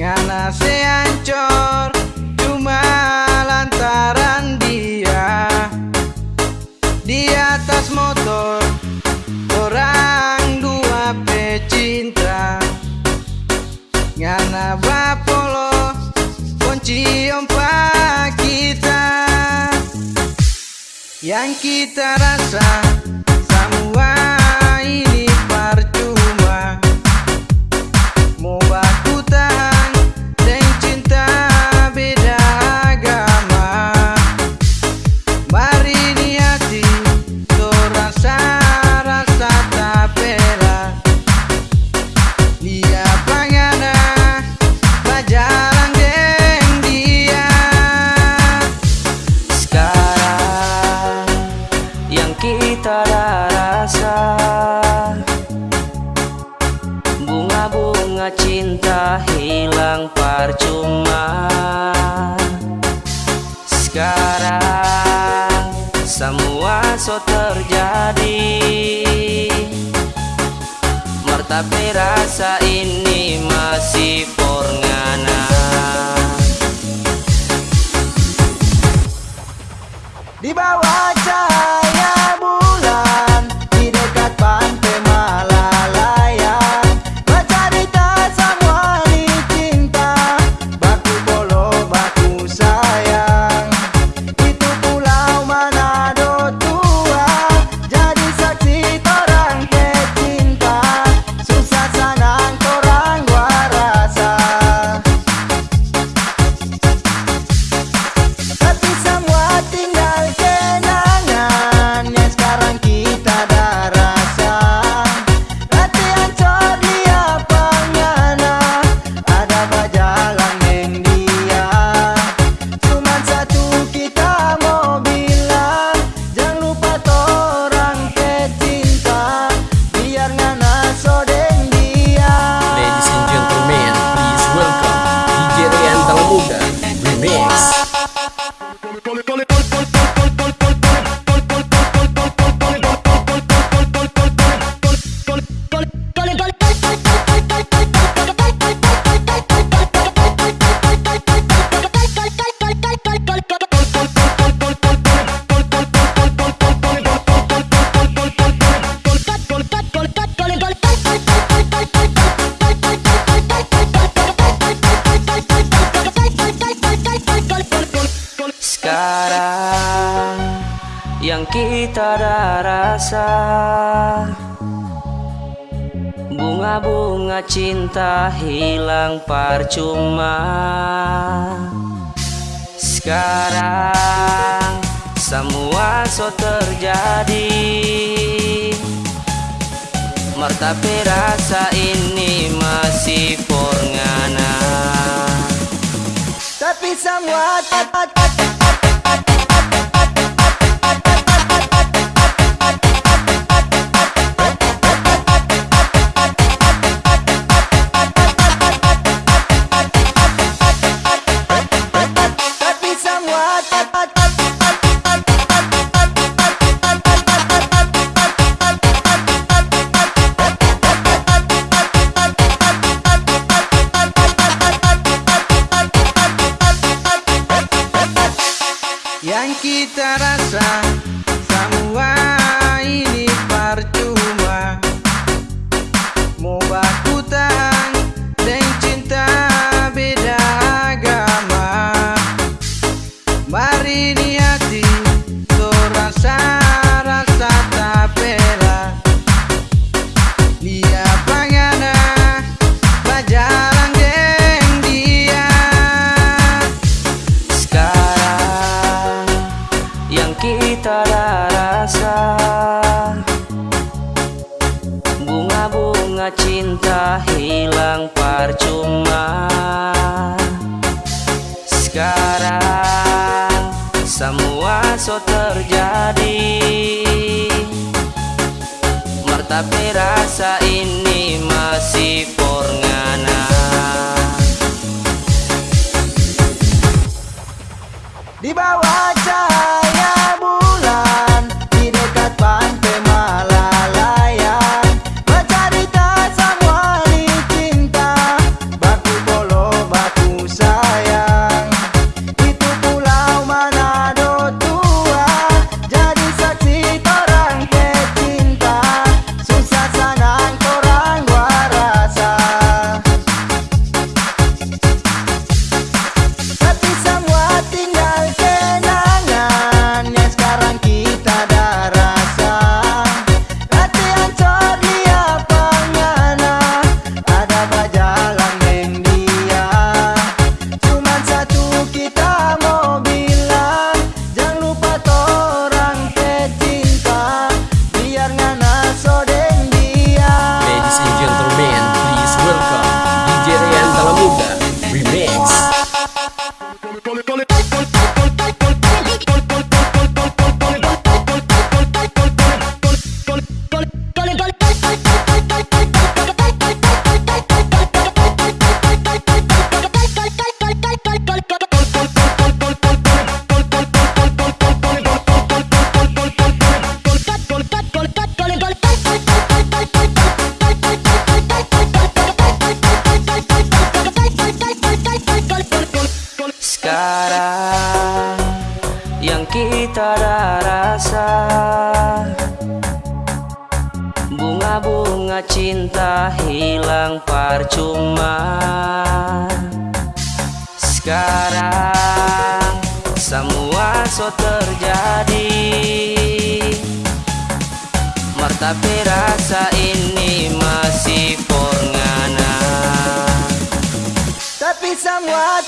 Nganase hancur Cuma lantaran dia. Di atas motor Orang dua pecinta. Ngana bapolo Kunci empat kita. Yang kita rasa sekarang Semua so terjadi. Merta rasa ini masih porngana. Di bawah cahaya tiada rasa. Bunga-bunga cinta hilang percuma. Sekarang semua so terjadi. Mertapi rasa ini masih pornana Tapi semua tak. que interessa sekarang Semua so terjadi. Tapi rasa ini masih porngana Di bawah jalan cinta hilang percuma. Sekarang semua so terjadi. Tapi rasa ini masih porngana Tapi semua